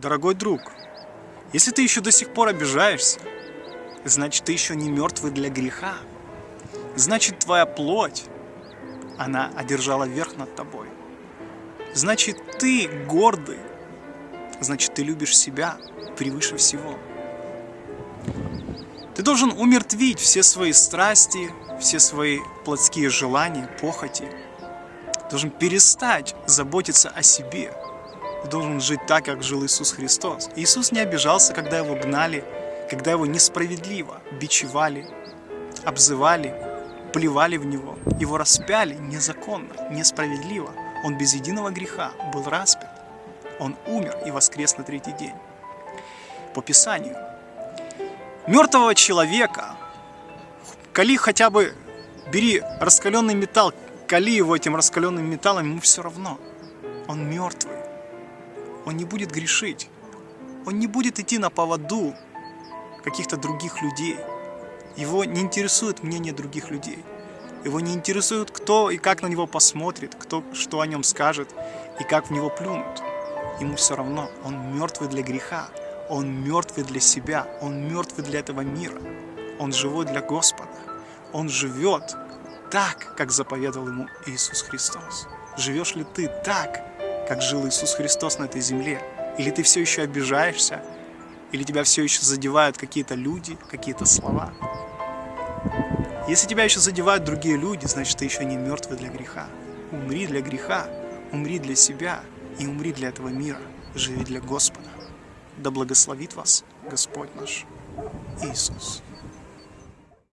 Дорогой друг, если ты еще до сих пор обижаешься, значит, ты еще не мертвый для греха. Значит, твоя плоть, она одержала верх над тобой. Значит, ты гордый. Значит, ты любишь себя превыше всего. Ты должен умертвить все свои страсти, все свои плотские желания, похоти. Ты должен перестать заботиться о себе. Ты должен жить так, как жил Иисус Христос. Иисус не обижался, когда его гнали, когда его несправедливо бичевали, обзывали, плевали в него. Его распяли незаконно, несправедливо. Он без единого греха был распят. Он умер и воскрес на третий день. По Писанию. Мертвого человека, кали хотя бы, бери раскаленный металл, кали его этим раскаленным металлом, ему все равно. Он мертвый. Он не будет грешить. Он не будет идти на поводу каких-то других людей. Его не интересует мнение других людей. Его не интересует, кто и как на него посмотрит, кто что о нем скажет и как в него плюнут. Ему все равно, он мертвый для греха, он мертвый для себя, он мертвый для этого мира. Он живой для Господа. Он живет так, как заповедовал ему Иисус Христос. Живешь ли ты так, как жил Иисус Христос на этой земле? Или ты все еще обижаешься? Или тебя все еще задевают какие-то люди, какие-то слова? Если тебя еще задевают другие люди, значит, ты еще не мертвый для греха. Умри для греха, умри для себя и умри для этого мира. Живи для Господа. Да благословит вас Господь наш Иисус.